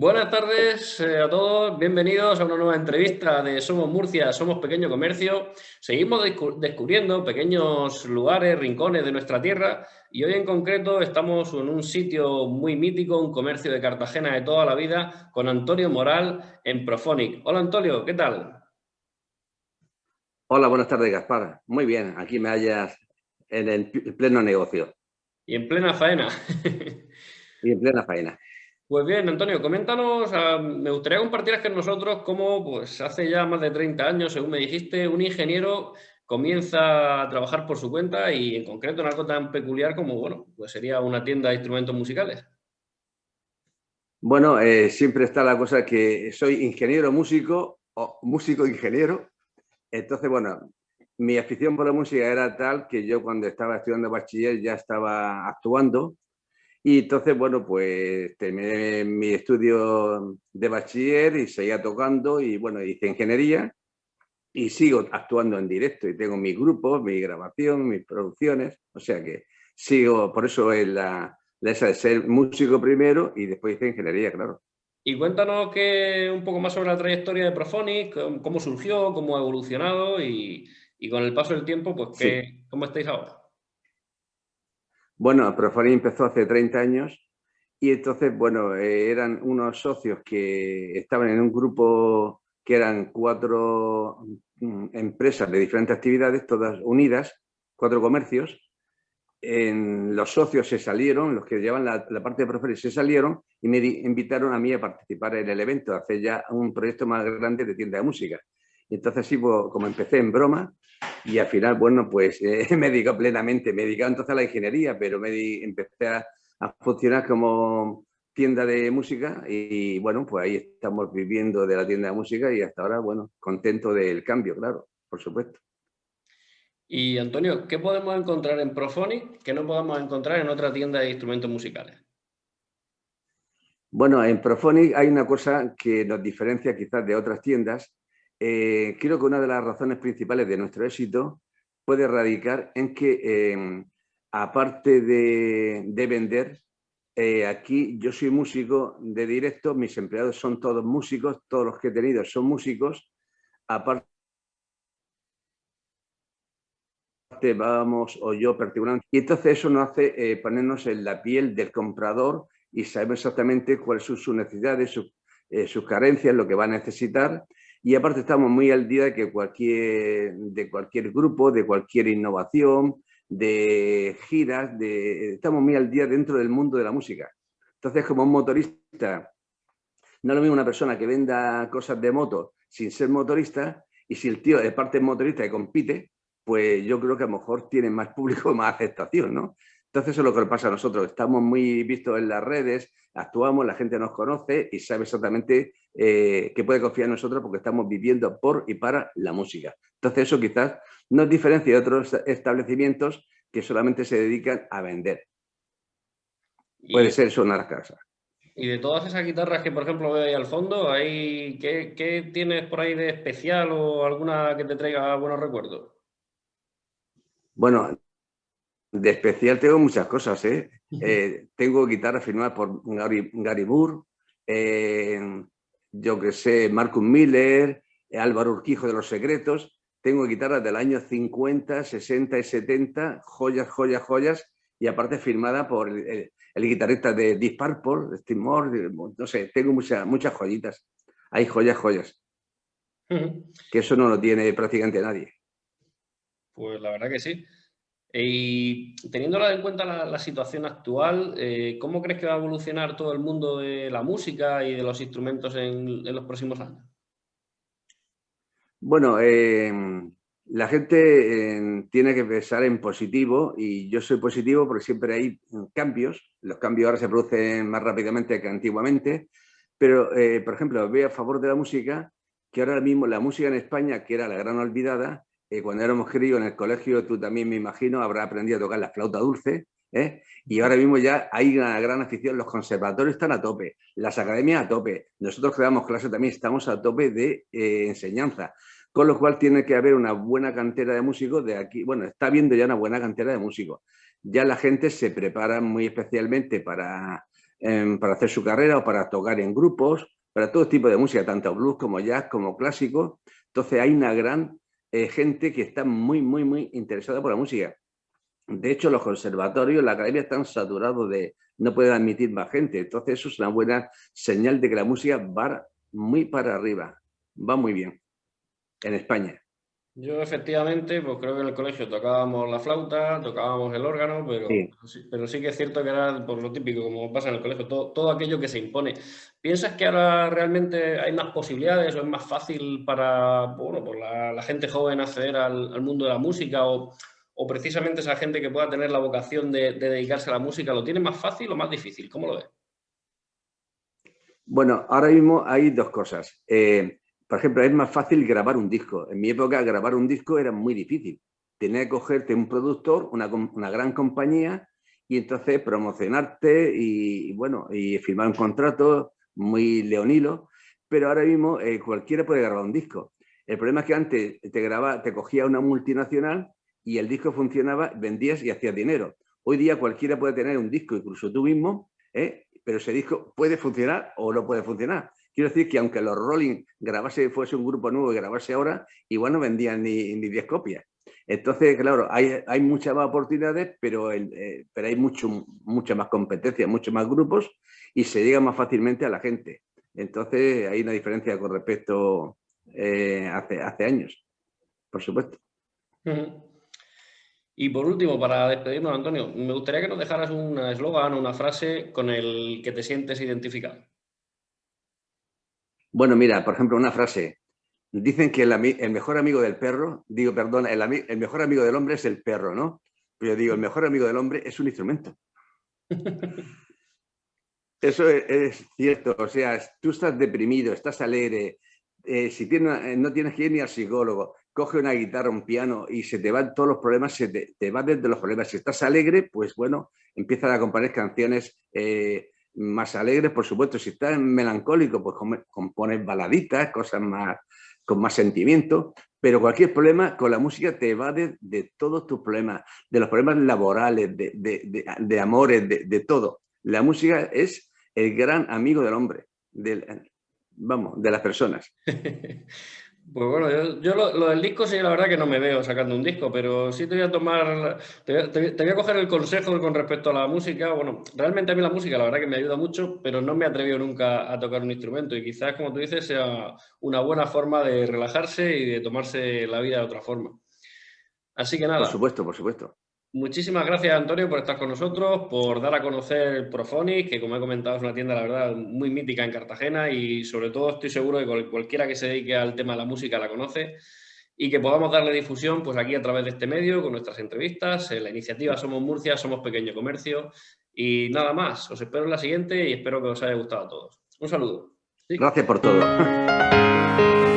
Buenas tardes eh, a todos, bienvenidos a una nueva entrevista de Somos Murcia, Somos Pequeño Comercio. Seguimos descubriendo pequeños lugares, rincones de nuestra tierra y hoy en concreto estamos en un sitio muy mítico, un comercio de Cartagena de toda la vida, con Antonio Moral en Profonic. Hola Antonio, ¿qué tal? Hola, buenas tardes Gaspar. Muy bien, aquí me hallas en el pleno negocio. Y en plena faena. y en plena faena. Pues bien, Antonio, coméntanos, me gustaría compartir con nosotros cómo pues, hace ya más de 30 años, según me dijiste, un ingeniero comienza a trabajar por su cuenta y en concreto en algo tan peculiar como, bueno, pues sería una tienda de instrumentos musicales. Bueno, eh, siempre está la cosa que soy ingeniero músico o músico ingeniero. Entonces, bueno, mi afición por la música era tal que yo cuando estaba estudiando bachiller ya estaba actuando y entonces, bueno, pues terminé mi estudio de bachiller y seguía tocando y, bueno, hice ingeniería y sigo actuando en directo y tengo mis grupos, mi grabación, mis producciones, o sea que sigo, por eso es la, esa de ser músico primero y después hice ingeniería, claro. Y cuéntanos que, un poco más sobre la trayectoria de Profonic, cómo surgió, cómo ha evolucionado y, y con el paso del tiempo, pues, ¿cómo estáis ahora? Bueno, Profani empezó hace 30 años y entonces, bueno, eh, eran unos socios que estaban en un grupo que eran cuatro mm, empresas de diferentes actividades, todas unidas, cuatro comercios. En, los socios se salieron, los que llevan la, parte de Profani se salieron y me invitaron a mí a participar en el evento, a hacer ya un proyecto más grande de tienda de música. Y entonces, sí, pues, como empecé en broma, y al final, bueno, pues eh, me dedico plenamente, me dedicaba entonces a la ingeniería, pero me empecé a, funcionar como tienda de música y bueno, pues ahí estamos viviendo de la tienda de música y hasta ahora, bueno, contento del cambio, claro, por supuesto. Y Antonio, ¿qué podemos encontrar en Profonic que no podamos encontrar en otra tienda de instrumentos musicales? Bueno, en Profonic hay una cosa que nos diferencia quizás de otras tiendas eh, creo que una de las razones principales de nuestro éxito puede radicar en que, em, aparte de, vender, eh, aquí yo soy músico de directo, mis empleados son todos músicos, todos los que he tenido son músicos, aparte vamos o yo particularmente. Y entonces eso nos hace eh, ponernos en la piel del comprador y saber exactamente cuáles son sus necesidades, sus carencias, lo que va a necesitar y aparte estamos muy al día de que cualquier, de cualquier grupo, de cualquier innovación, de giras, de, estamos muy al día dentro del mundo de la música. Entonces, como un motorista, no es lo mismo una persona que venda cosas de moto sin ser motorista, y si el tío es parte motorista y compite, pues yo creo que a lo mejor tiene más público, más aceptación, ¿no? Entonces eso es lo que pasa a nosotros, estamos muy vistos en las redes, actuamos, la gente nos conoce y sabe exactamente eh, que puede confiar en nosotros porque estamos viviendo por y para la música. Entonces eso quizás nos diferencia de otros establecimientos que solamente se dedican a vender. Puede ser sonar casa. Y de todas esas guitarras que, por ejemplo, veo ahí al fondo, ¿hay, ¿qué, ¿qué, tienes por ahí de especial o alguna que te traiga buenos recuerdos? Bueno, de especial tengo muchas cosas, ¿eh? eh tengo guitarras firmadas por Gary, Gary Moore, eh, yo que sé, Marcus Miller, Álvaro Urquijo de Los Secretos. Tengo guitarras del año 50, 60 y 70, joyas, joyas, joyas, y aparte firmada por el, guitarrista de Deep Purple, Steve Moore, no sé, tengo muchas, muchas joyitas. Hay joyas, joyas. Que eso no lo tiene prácticamente nadie. Pues la verdad que sí. Y teniéndola en cuenta la, situación actual, eh, ¿cómo crees que va a evolucionar todo el mundo de la música y de los instrumentos en, los próximos años? Bueno, eh, la gente eh, tiene que pensar en positivo y yo soy positivo porque siempre hay cambios. Los cambios ahora se producen más rápidamente que antiguamente, pero, por ejemplo, veo a favor de la música que ahora mismo la música en España, que era la gran olvidada, eh, cuando éramos críos en el colegio, tú también me imagino, habrás aprendido a tocar la flauta dulce, ¿eh? y ahora mismo ya hay una gran afición, los conservatorios están a tope, las academias a tope, nosotros que damos clase también estamos a tope de eh, enseñanza, con lo cual tiene que haber una buena cantera de músicos de aquí, bueno, está habiendo ya una buena cantera de músicos, ya la gente se prepara muy especialmente para em, para hacer su carrera o para tocar en grupos, para todo tipo de música, tanto blues como jazz como clásico. Entonces hay una gran eh, gente que está muy, muy, muy interesada por la música. De hecho, los conservatorios, la academia están saturados de, no pueden admitir más gente. Entonces eso es una buena señal de que la música va muy para arriba, va muy bien en España. Yo efectivamente, pues creo que en el colegio tocábamos la flauta, tocábamos el órgano, pero sí, pero sí que es cierto que era por lo típico, como pasa en el colegio, todo, aquello que se impone. ¿Piensas que ahora realmente hay más posibilidades o es más fácil para bueno, por la, gente joven acceder al, mundo de la música o, precisamente esa gente que pueda tener la vocación de, dedicarse a la música, ¿lo tiene más fácil o más difícil? ¿Cómo lo ves? Bueno, ahora mismo hay dos cosas. Eh, por ejemplo, es más fácil grabar un disco. En mi época grabar un disco era muy difícil. Tenía que cogerte un productor, una, gran compañía y entonces promocionarte y, bueno, y firmar un contrato muy leonilo. Pero ahora mismo eh, cualquiera puede grabar un disco. El problema es que antes te, graba, te cogía una multinacional y el disco funcionaba, vendías y hacías dinero. Hoy día cualquiera puede tener un disco, incluso tú mismo, ¿eh? pero ese disco puede funcionar o no puede funcionar. Quiero decir que aunque los Rolling grabase, fuese un grupo nuevo y grabase ahora, igual no vendían ni, ni 10 copias. Entonces, claro, hay, hay muchas más oportunidades, pero, eh, pero hay mucho, mucha más competencia, muchos más grupos y se llega más fácilmente a la gente. Entonces, hay una diferencia con respecto eh, hace, hace años, por supuesto. Y por último, para despedirnos, Antonio, me gustaría que nos dejaras un eslogan una frase con el que te sientes identificado. Bueno, mira, por ejemplo, una frase. Dicen que el, mejor amigo del perro, digo, perdón, el, mejor amigo del hombre es el perro, ¿no? Pero yo digo, el mejor amigo del hombre es un instrumento. Eso es, cierto, o sea, tú estás deprimido, estás alegre, eh, si eh, no tienes que ir ni al psicólogo, coge una guitarra, un piano y se te van todos los problemas, se te, te va desde los problemas. Si estás alegre, pues bueno, empiezan a componer canciones eh, más alegres, por supuesto. Si estás melancólico, pues compones baladitas, cosas más con más sentimiento, pero cualquier problema con la música te va de, todos tus problemas, de los problemas laborales, de, amores, de, todo. La música es el gran amigo del hombre, vamos, de las personas. Pues bueno, yo, lo, del disco sí, la verdad que no me veo sacando un disco, pero sí te voy a tomar, te voy, a coger el consejo con respecto a la música. Bueno, realmente a mí la música la verdad que me ayuda mucho, pero no me he atrevido nunca a tocar un instrumento y quizás, como tú dices, sea una buena forma de relajarse y de tomarse la vida de otra forma. Así que nada. Por supuesto, por supuesto. Muchísimas gracias, Antonio, por estar con nosotros, por dar a conocer Profonic, que como he comentado es una tienda, la verdad, muy mítica en Cartagena y sobre todo estoy seguro que cualquiera que se dedique al tema de la música la conoce y que podamos darle difusión pues aquí a través de este medio, con nuestras entrevistas, en la iniciativa Somos Murcia, Somos Pequeño Comercio y nada más. Os espero en la siguiente y espero que os haya gustado a todos. Un saludo. Gracias por todo.